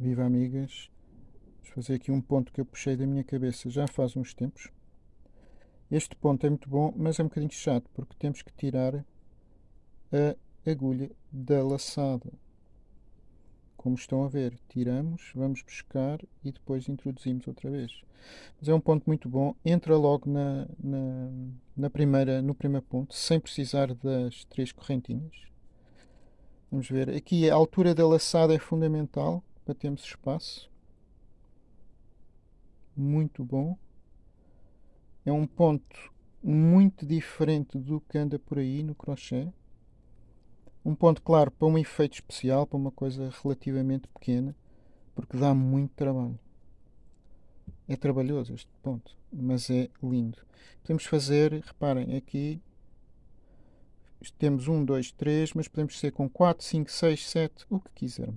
Viva amigas! Vamos fazer aqui um ponto que eu puxei da minha cabeça já faz uns tempos. Este ponto é muito bom, mas é um bocadinho chato, porque temos que tirar a agulha da laçada. Como estão a ver, tiramos, vamos buscar e depois introduzimos outra vez. Mas é um ponto muito bom, entra logo na, na, na primeira, no primeiro ponto, sem precisar das três correntinhas. Vamos ver, aqui a altura da laçada é fundamental para termos espaço. Muito bom. É um ponto muito diferente do que anda por aí no crochê. Um ponto, claro, para um efeito especial, para uma coisa relativamente pequena, porque dá muito trabalho. É trabalhoso este ponto, mas é lindo. Podemos fazer, reparem, aqui temos 1, 2, 3, mas podemos ser com 4, 5, 6, 7, o que quisermos.